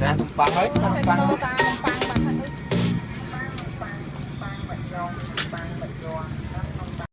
Nè, bằng hết, bằng.